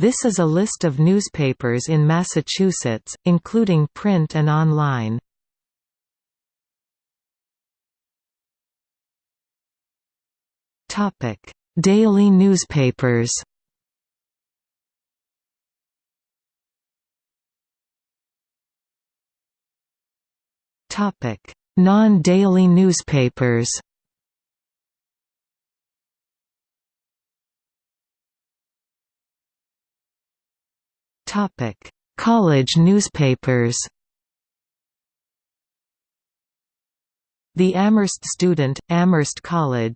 This is a list of newspapers in Massachusetts, including print and online. Topic: Daily newspapers Topic: Non-daily newspapers Topic: College newspapers. The Amherst Student, Amherst College.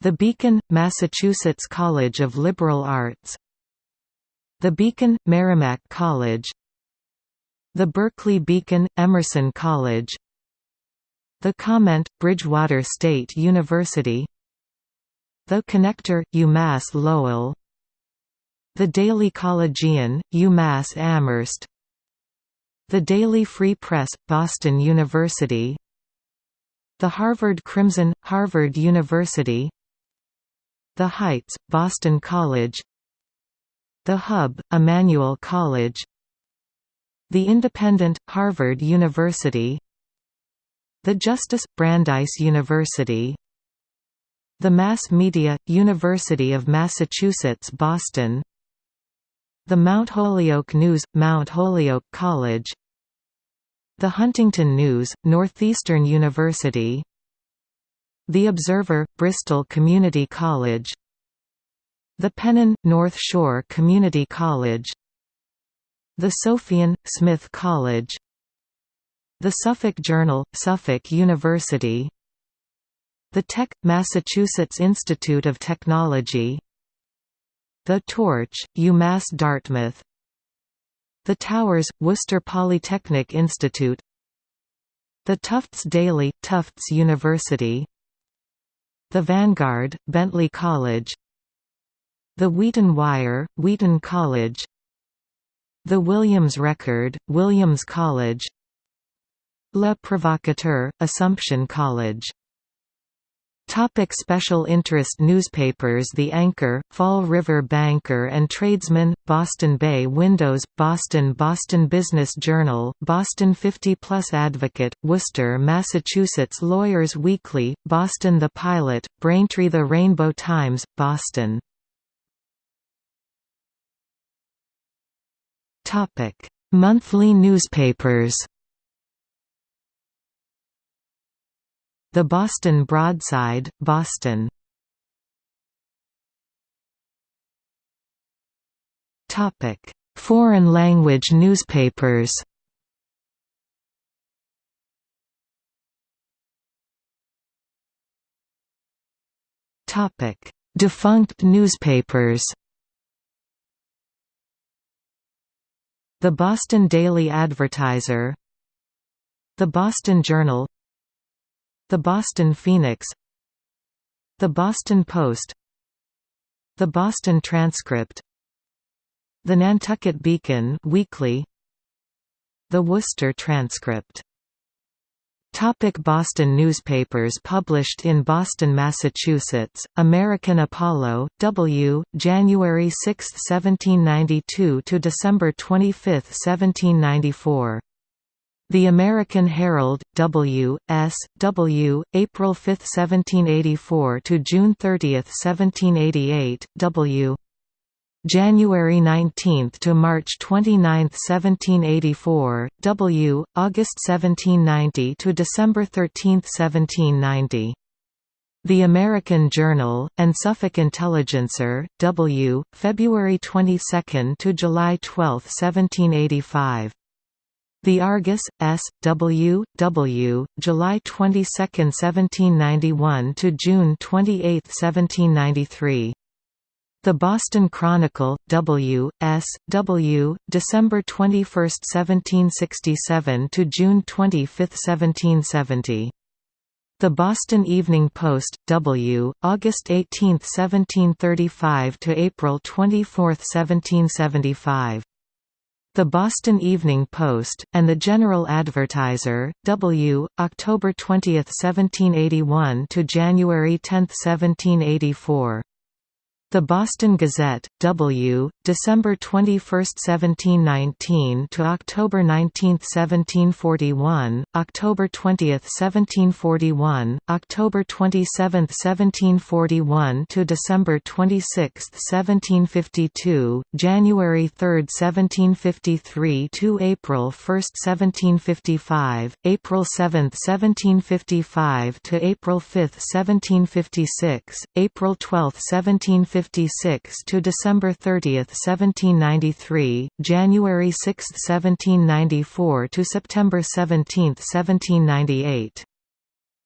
The Beacon, Massachusetts College of Liberal Arts. The Beacon, Merrimack College. The Berkeley Beacon, Emerson College. The Comment, Bridgewater State University. The Connector, UMass Lowell. The Daily Collegian, UMass Amherst. The Daily Free Press, Boston University. The Harvard Crimson, Harvard University. The Heights, Boston College. The Hub, Emmanuel College. The Independent, Harvard University. The Justice, Brandeis University. The Mass Media, University of Massachusetts Boston the Mount Holyoke News, Mount Holyoke College. The Huntington News, Northeastern University. The Observer, Bristol Community College. The Pennon, North Shore Community College. The Sophian, Smith College. The Suffolk Journal, Suffolk University. The Tech, Massachusetts Institute of Technology the Torch, UMass Dartmouth. The Towers, Worcester Polytechnic Institute. The Tufts Daily, Tufts University. The Vanguard, Bentley College. The Wheaton Wire, Wheaton College. The Williams Record, Williams College. Le Provocateur, Assumption College Topic special interest newspapers The Anchor, Fall River Banker and Tradesman, Boston Bay Windows, Boston Boston Business Journal, Boston 50 Plus Advocate, Worcester Massachusetts Lawyers Weekly, Boston The Pilot, Braintree The Rainbow Times, Boston. Monthly newspapers The Boston Broadside, Boston. Topic. Foreign language newspapers. Topic. Defunct newspapers. The Boston Daily Advertiser. The Boston Journal the Boston Phoenix The Boston Post The Boston Transcript The Nantucket Beacon weekly The Worcester Transcript Topic Boston newspapers published in Boston, Massachusetts, American Apollo, W, January 6, 1792 to December 25, 1794. The American Herald, W. S. W., April 5, 1784 to June 30, 1788, W. January 19 to March 29, 1784, W. August 1790 to December 13, 1790. The American Journal, and Suffolk Intelligencer, W. February 22 to July 12, 1785. The Argus, S. W. W. July 22, 1791 to June 28, 1793. The Boston Chronicle, W. S. W. December 21, 1767 to June 25, 1770. The Boston Evening Post, W. August 18, 1735 to April 24, 1775. The Boston Evening Post, and the General Advertiser, W., October 20, 1781 to January 10, 1784. The Boston Gazette, W, December 21, 1719 to October 19, 1741, October 20, 1741, October 27, 1741 to December 26, 1752, January 3, 1753 to April 1, 1755, April 7, 1755 to April 5, 1756, April 12, 1755 1756 to December 30, 1793, January 6, 1794 to September 17, 1798.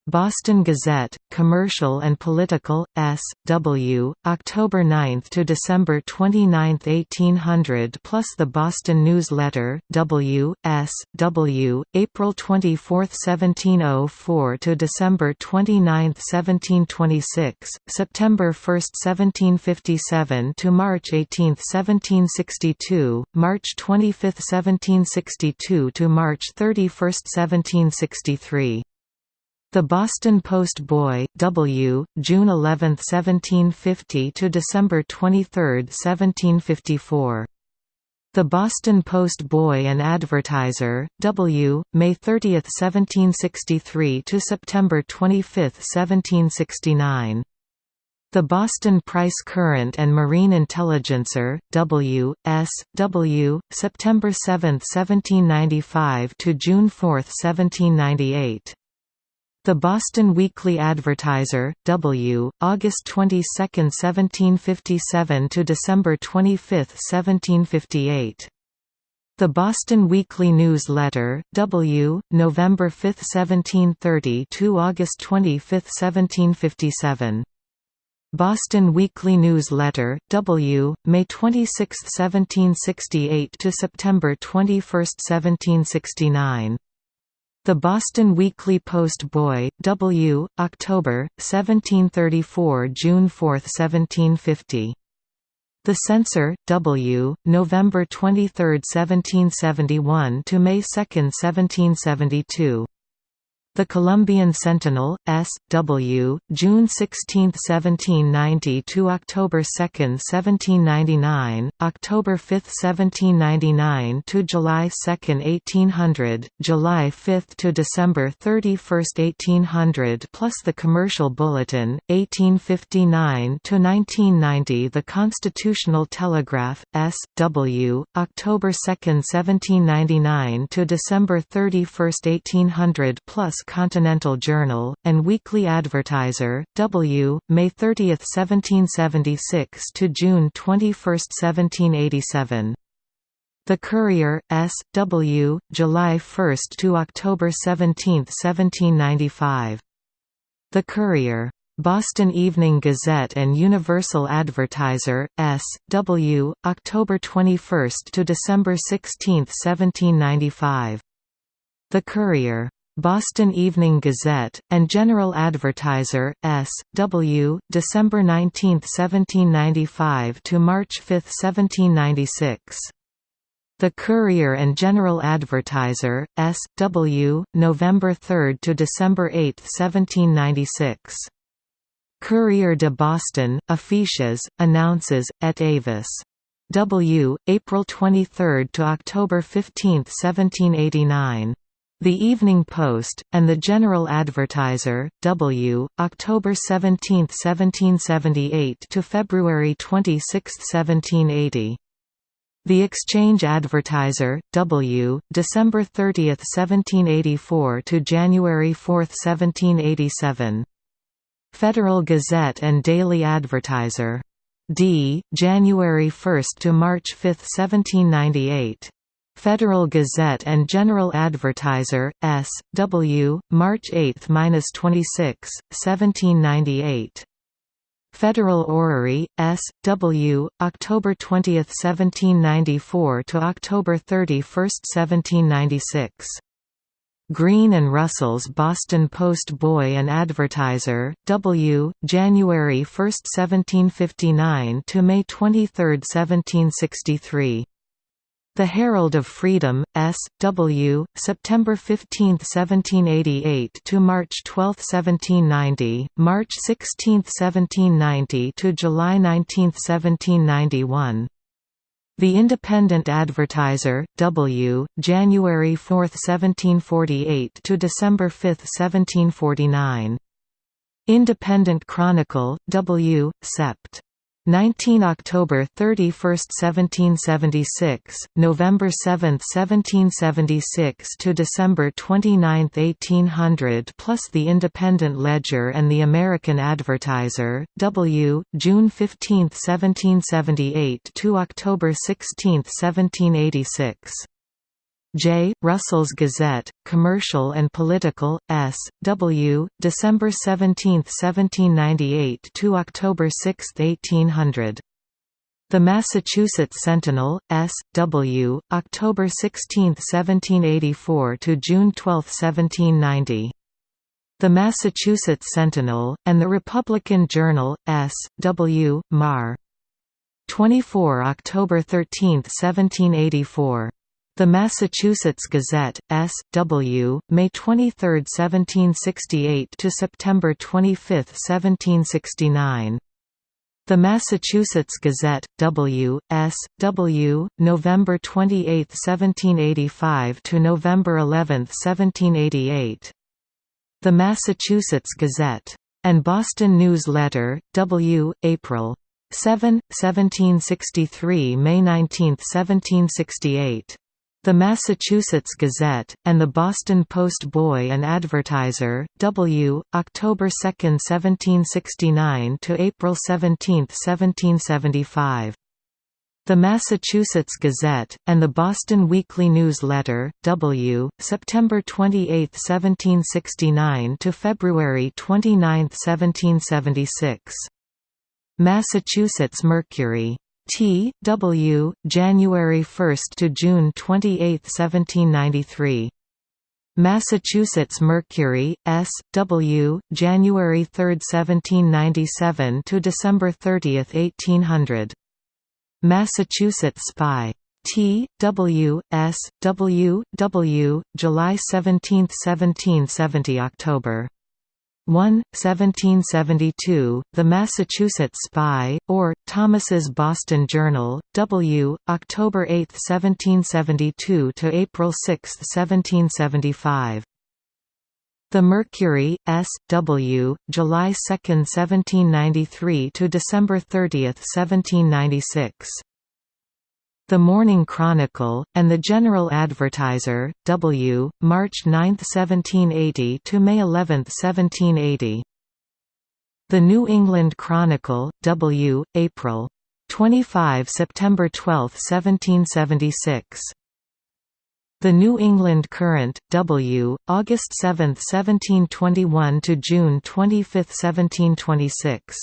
Boston Gazette, Commercial and Political, S. W., October 9 to December 29, 1800 plus the Boston Newsletter, W. S. W., April 24, 1704 to December 29, 1726, September 1, 1757 to March 18, 1762, March 25, 1762 to March 31, 1763. The Boston Post Boy W, June 11, 1750 to December 23, 1754. The Boston Post Boy and Advertiser, W, May 30, 1763 to September 25, 1769. The Boston Price Current and Marine Intelligencer, W, S, W, September 7, 1795 to June 4, 1798. The Boston Weekly Advertiser, W, August 22, 1757 to December 25, 1758. The Boston Weekly Newsletter, W, November 5, 1730 to August 25, 1757. Boston Weekly Newsletter, W, May 26, 1768 to September 21, 1769. The Boston Weekly Post Boy, W, October, 1734–June 4, 1750. The Censor, W, November 23, 1771 to May 2, 1772. The Columbian Sentinel, S. W., June 16, 1790 to October 2, 1799, October 5, 1799 to July 2, 1800, July 5 to December 31, 1800 plus the Commercial Bulletin, 1859 to 1990 The Constitutional Telegraph, S. W., October 2, 1799 to December 31, 1800 plus Continental Journal, and Weekly Advertiser, W, May 30, 1776 to June 21, 1787. The Courier, S. W., July 1 to October 17, 1795. The Courier. Boston Evening Gazette and Universal Advertiser, S. W., October 21 to December 16, 1795. The Courier. Boston Evening Gazette, and General Advertiser, S. W., December 19, 1795 to March 5, 1796. The Courier and General Advertiser, S. W., November 3 to December 8, 1796. Courier de Boston, affiches, annonces, et avis. W., April 23 to October 15, 1789. The Evening Post, and the General Advertiser, W., October 17, 1778 to February 26, 1780. The Exchange Advertiser, W., December 30, 1784 to January 4, 1787. Federal Gazette and Daily Advertiser. D. January 1 to March 5, 1798. Federal Gazette and General Advertiser, S. W., March 8–26, 1798. Federal Orrery, S. W., October 20, 1794 to October 31, 1796. Green and Russell's Boston Post Boy and Advertiser, W., January 1, 1759 to May 23, 1763. The Herald of Freedom, S. W., September 15, 1788 to March 12, 1790, March 16, 1790 to July 19, 1791. The Independent Advertiser, W., January 4, 1748 to December 5, 1749. Independent Chronicle, W., Sept. 19 October 31, 1776, November 7, 1776 to December 29, 1800 plus the Independent Ledger and the American Advertiser, W, June 15, 1778 to October 16, 1786. J. Russell's Gazette, Commercial and Political, S. W., December 17, 1798 to October 6, 1800. The Massachusetts Sentinel, S. W., October 16, 1784 to June 12, 1790. The Massachusetts Sentinel, and the Republican Journal, S. W., Mar. 24 October 13, 1784. The Massachusetts Gazette, S. W., May 23, 1768 to September 25, 1769. The Massachusetts Gazette, W. S. W., November 28, 1785 to November 11, 1788. The Massachusetts Gazette. And Boston News Letter, W. April 7, 1763 May 19, 1768. The Massachusetts Gazette, and the Boston Post Boy and Advertiser, W., October 2, 1769 to April 17, 1775. The Massachusetts Gazette, and the Boston Weekly Newsletter, W., September 28, 1769 to February 29, 1776. Massachusetts Mercury T. W. January 1 to June 28, 1793. Massachusetts Mercury, S. W. January 3, 1797 to December 30, 1800. Massachusetts Spy. T. W. S. W. W. July 17, 1770 October 1, 1772, The Massachusetts Spy, or, Thomas's Boston Journal, W., October 8, 1772 to April 6, 1775. The Mercury, S. W., July 2, 1793 to December 30, 1796. The Morning Chronicle, and the General Advertiser, W., March 9, 1780 to May 11, 1780. The New England Chronicle, W., April 25 September 12, 1776. The New England Current, W., August 7, 1721 to June 25, 1726.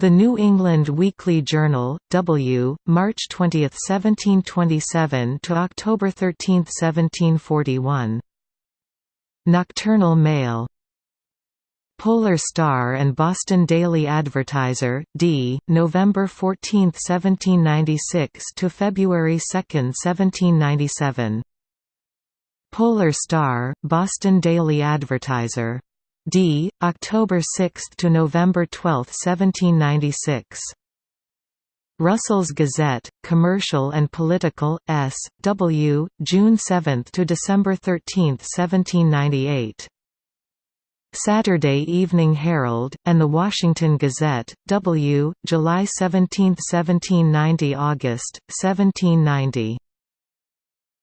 The New England Weekly Journal, W., March 20, 1727 to October 13, 1741. Nocturnal Mail Polar Star and Boston Daily Advertiser, D., November 14, 1796 to February 2, 1797. Polar Star, Boston Daily Advertiser D. October 6 to November 12, 1796. Russell's Gazette, Commercial and Political, S. W., June 7 to December 13, 1798. Saturday Evening Herald, and The Washington Gazette, W., July 17, 1790 August, 1790.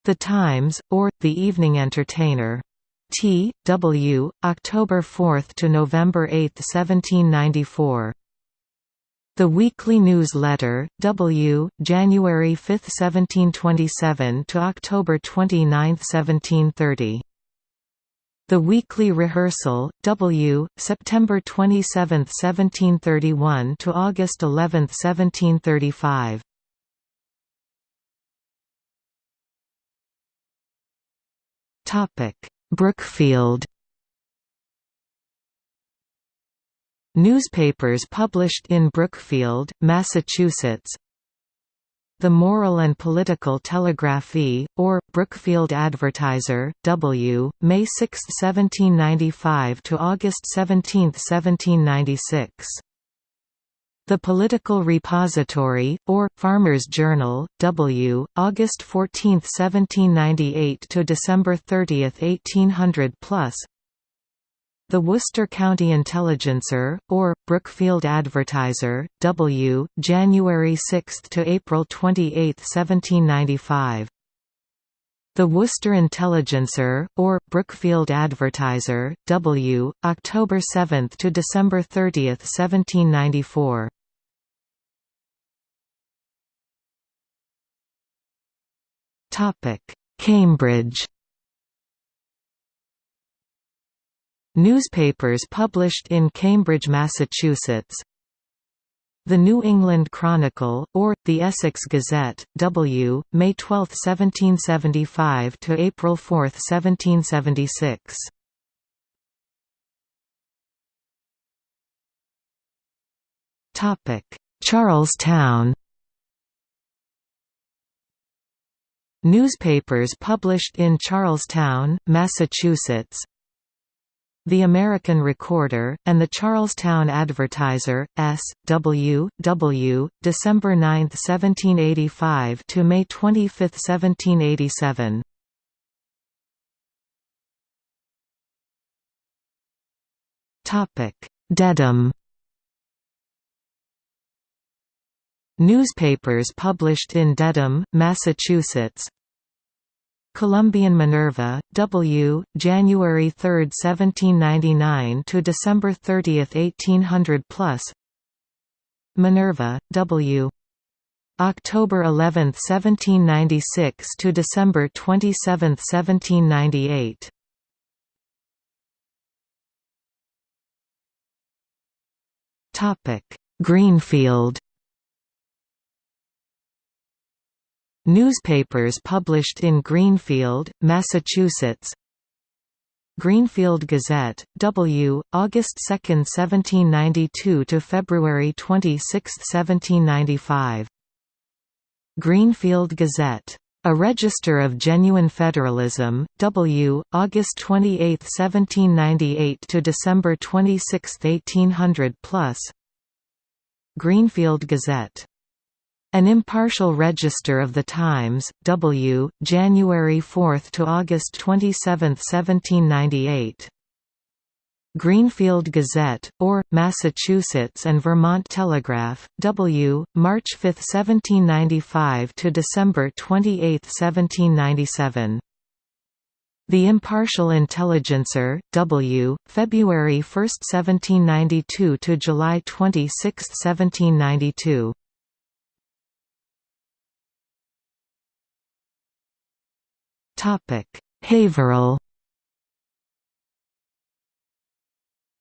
The Times, or, The Evening Entertainer T. W. October 4 to November 8, 1794. The Weekly Newsletter, W. January 5, 1727 to October 29, 1730. The Weekly Rehearsal, W. September 27, 1731 to August 11, 1735. Topic Brookfield Newspapers published in Brookfield, Massachusetts The Moral and Political Telegraphie, or, Brookfield Advertiser, W., May 6, 1795 to August 17, 1796. The Political Repository, or, Farmers' Journal, W., August 14, 1798 to December 30, 1800 plus. The Worcester County Intelligencer, or, Brookfield Advertiser, W., January 6 to April 28, 1795. The Worcester Intelligencer, or, Brookfield Advertiser, W., October 7 to December 30, 1794. Cambridge Newspapers published in Cambridge, Massachusetts The New England Chronicle, or, the Essex Gazette, W., May 12, 1775 to April 4, 1776. Charlestown Newspapers published in Charlestown, Massachusetts the American Recorder, and the Charlestown Advertiser, S. W. W., December 9, 1785 to May 25, 1787. Topic: Dedham. Newspapers published in Dedham, Massachusetts Columbian Minerva, W., January 3, 1799 to December 30, 1800 plus. Minerva, W. October 11, 1796 to December 27, 1798. Topic: Greenfield Newspapers published in Greenfield, Massachusetts Greenfield Gazette, W., August 2, 1792 to February 26, 1795. Greenfield Gazette. A Register of Genuine Federalism, W., August 28, 1798 to December 26, 1800 plus. Greenfield Gazette. An impartial register of the Times, W., January 4 to August 27, 1798. Greenfield Gazette, or, Massachusetts and Vermont Telegraph, W., March 5, 1795 to December 28, 1797. The Impartial Intelligencer, W., February 1, 1792 to July 26, 1792. Haverhill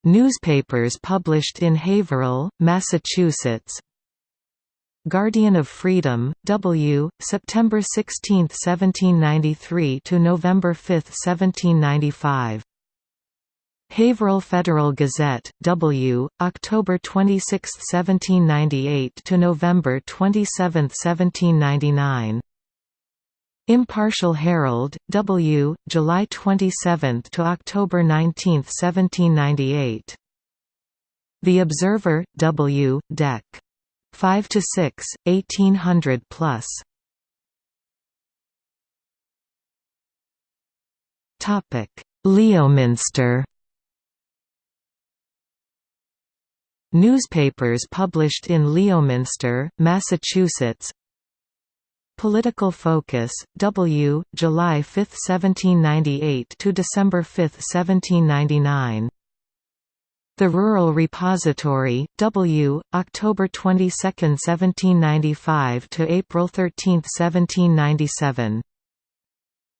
Newspapers published in Haverhill, Massachusetts Guardian of Freedom, W., September 16, 1793 to November 5, 1795. Haverhill Federal Gazette, W., October 26, 1798 to November 27, 1799. Impartial Herald, W., July 27 to October 19, 1798. The Observer, W., Dec. 5 to 6, 1800 plus. Topic: Leominster. Newspapers published in Leominster, Massachusetts Political Focus, W., July 5, 1798 to December 5, 1799. The Rural Repository, W., October 22, 1795 to April 13, 1797.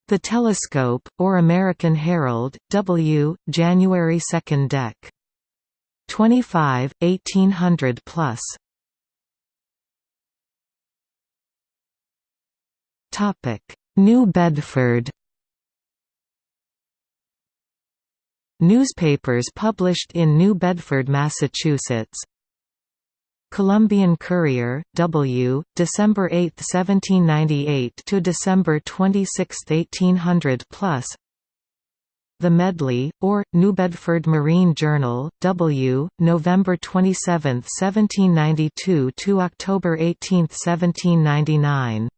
The Telescope, or American Herald, W., January 2 Dec. 25, 1800 plus. New Bedford Newspapers published in New Bedford, Massachusetts Columbian Courier, W, December 8, 1798 to December 26, 1800 plus. The Medley, or, New Bedford Marine Journal, W, November 27, 1792 to October 18, 1799.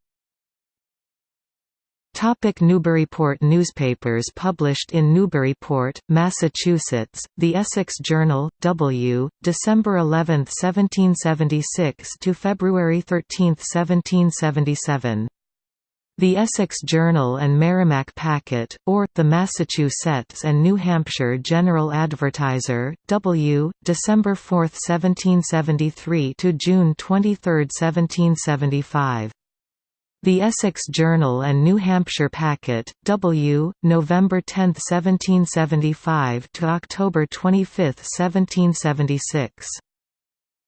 Topic Newburyport Newspapers published in Newburyport, Massachusetts, The Essex Journal, W, December 11, 1776 to February 13, 1777. The Essex Journal and Merrimack Packet, or, the Massachusetts and New Hampshire General Advertiser, W, December 4, 1773 to June 23, 1775. The Essex Journal and New Hampshire Packet, W, November 10, 1775 to October 25, 1776.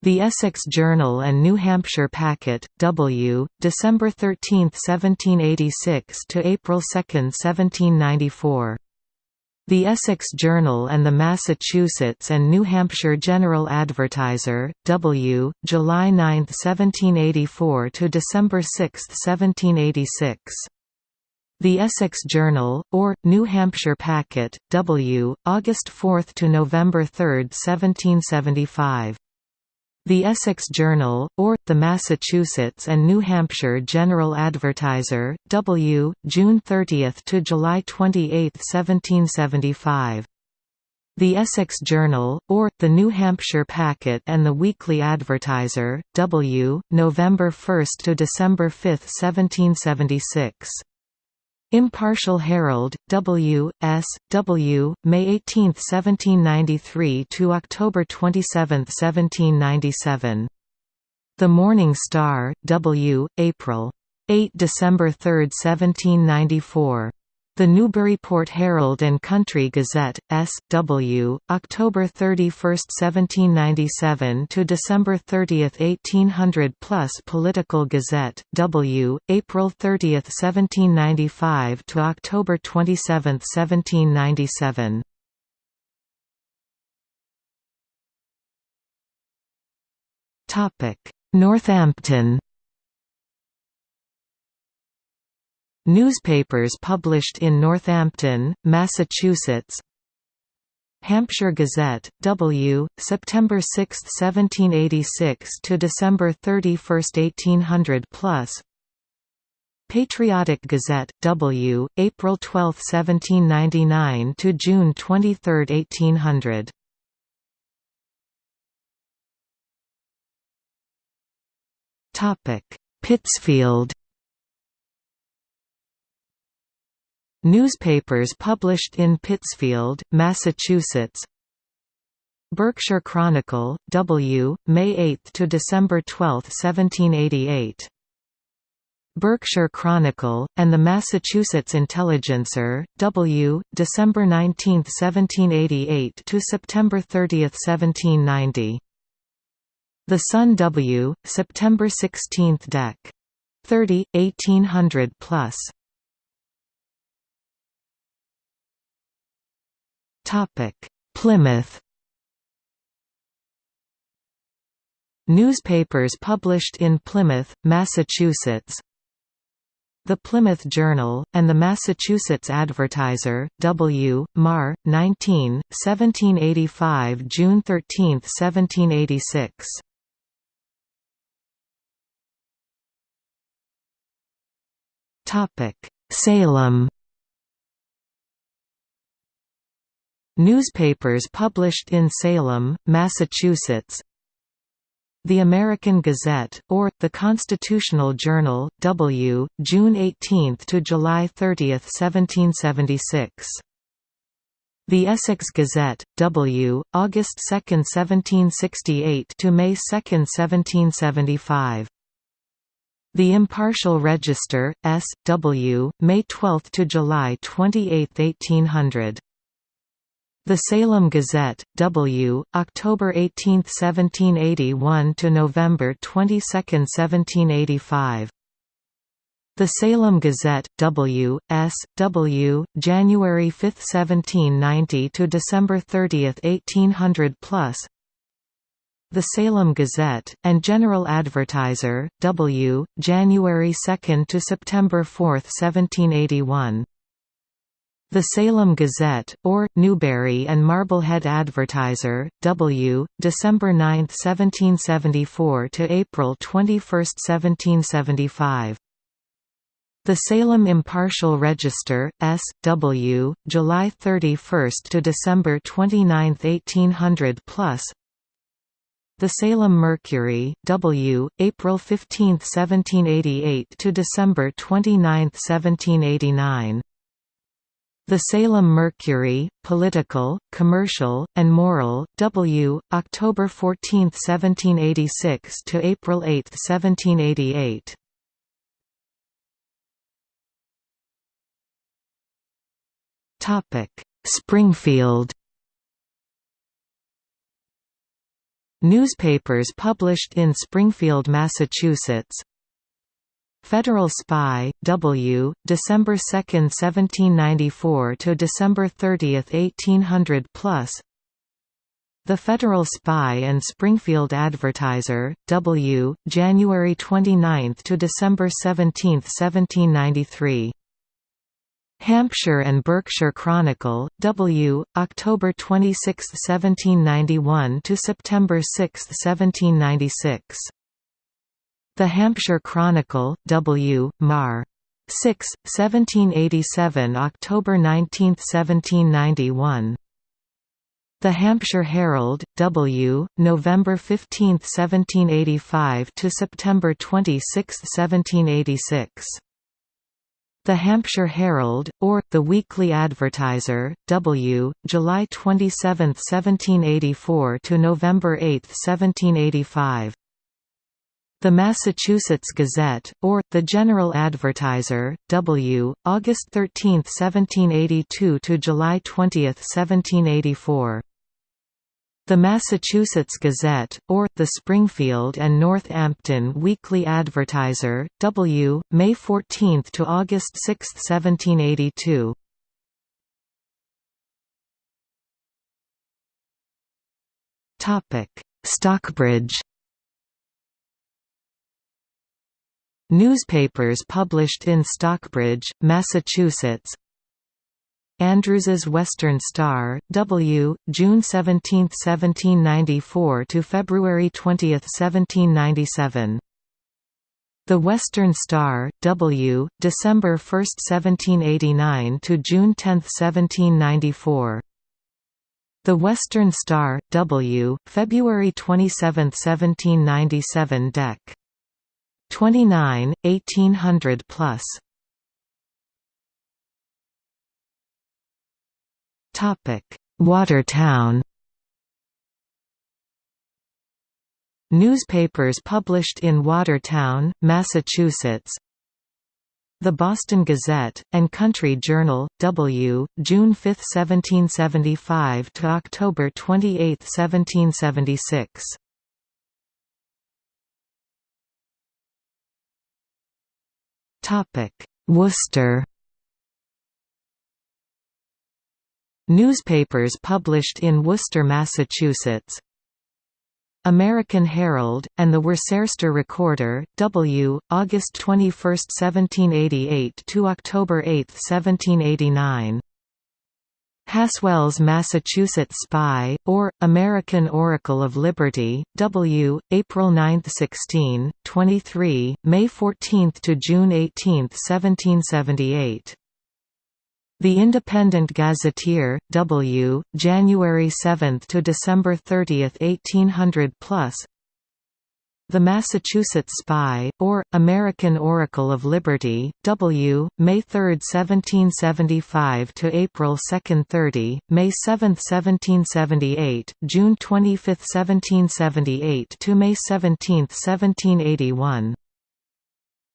The Essex Journal and New Hampshire Packet, W, December 13, 1786 to April 2, 1794. The Essex Journal and the Massachusetts and New Hampshire General Advertiser, W, July 9, 1784 to December 6, 1786. The Essex Journal, or, New Hampshire Packet, W, August 4 to November 3, 1775. The Essex Journal, or, the Massachusetts and New Hampshire General Advertiser, W, June 30 to July 28, 1775. The Essex Journal, or, the New Hampshire Packet and the Weekly Advertiser, W, November 1 to December 5, 1776. Impartial Herald, W. S. W. May 18, 1793 to October 27, 1797. The Morning Star, W. April 8 December 3, 1794. The Newburyport Herald and Country Gazette, S.W., October 31, 1797 to December 30, 1800 plus Political Gazette, W., April 30, 1795 to October 27, 1797. Northampton Newspapers published in Northampton, Massachusetts Hampshire Gazette, W, September 6, 1786 to December 31, 1800 plus. Patriotic Gazette, W, April 12, 1799 to June 23, 1800. Topic: Pittsfield Newspapers published in Pittsfield, Massachusetts Berkshire Chronicle, W, May 8 to December 12, 1788. Berkshire Chronicle, and the Massachusetts Intelligencer, W, December 19, 1788 to September 30, 1790. The Sun W, September 16, Dec. 30, 1800 plus. Plymouth Newspapers published in Plymouth, Massachusetts The Plymouth Journal, and the Massachusetts Advertiser, W. Mar. 19, 1785 June 13, 1786 Salem Newspapers published in Salem, Massachusetts The American Gazette, or, the Constitutional Journal, W, June 18 to July 30, 1776. The Essex Gazette, W, August 2, 1768 to May 2, 1775. The Impartial Register, S. W., May 12 to July 28, 1800. The Salem Gazette, W, October 18, 1781 to November 22, 1785. The Salem Gazette, W, S. W, January 5, 1790 to December 30, 1800 plus. The Salem Gazette, and General Advertiser, W, January 2 to September 4, 1781. The Salem Gazette, or, Newbury and Marblehead Advertiser, W, December 9, 1774 to April 21, 1775. The Salem Impartial Register, S. W., July 31 to December 29, 1800 plus the Salem Mercury, W., April 15, 1788 to December 29, 1789. The Salem Mercury, Political, Commercial, and Moral, W., October 14, 1786 to April 8, 1788. Springfield Newspapers published in Springfield, Massachusetts Federal Spy, W., December 2, 1794 to December 30, 1800 plus. The Federal Spy and Springfield Advertiser, W., January 29 to December 17, 1793. Hampshire and Berkshire Chronicle, W., October 26, 1791 to September 6, 1796. The Hampshire Chronicle, W., Mar. 6, 1787 October 19, 1791. The Hampshire Herald, W., November 15, 1785 to September 26, 1786. The Hampshire Herald, or, the Weekly Advertiser, W., July 27, 1784 to November 8, 1785. The Massachusetts Gazette, or, the General Advertiser, W., August 13, 1782 to July 20, 1784. The Massachusetts Gazette, or, the Springfield and Northampton Weekly Advertiser, W., May 14 to August 6, 1782. Stockbridge Newspapers published in Stockbridge, Massachusetts Andrews's Western Star, W., June 17, 1794 to February 20, 1797. The Western Star, W., December 1, 1789 to June 10, 1794. The Western Star, W., February 27, 1797 Dec. 29, 1800 plus. Topic: Watertown Newspapers published in Watertown, Massachusetts The Boston Gazette, and Country Journal, W., June 5, 1775 to October 28, 1776. Worcester Newspapers published in Worcester, Massachusetts American Herald, and the Worcester Recorder, W., August 21, 1788 to October 8, 1789. Haswell's Massachusetts Spy, or, American Oracle of Liberty, W., April 9, 16, 23, May 14 to June 18, 1778. The Independent Gazetteer, W., January 7 to December 30, 1800 plus. The Massachusetts Spy, or, American Oracle of Liberty, W., May 3, 1775 to April 2, 30, May 7, 1778, June 25, 1778 to May 17, 1781.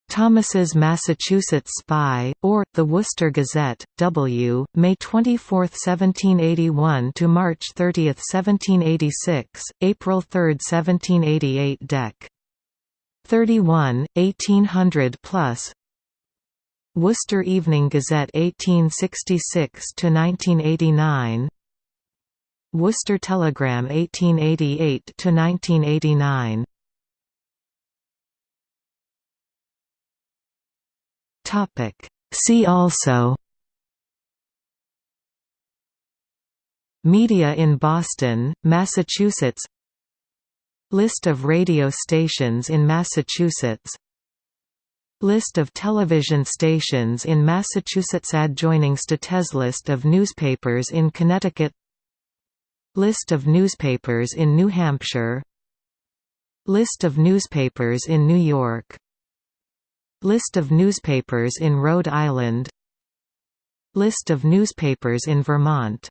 Thomas's Massachusetts Spy, or, the Worcester Gazette, W., May 24, 1781 to March 30, 1786, April 3, 1788 Dec. 31, 1800 plus Worcester Evening Gazette 1866 to 1989 Worcester Telegram 1888 Topic. See also Media in Boston, Massachusetts List of radio stations in Massachusetts List of television stations in Massachusetts Adjoining states List of newspapers in Connecticut List of newspapers in New Hampshire List of newspapers in New York List of newspapers in Rhode Island. List of newspapers in Vermont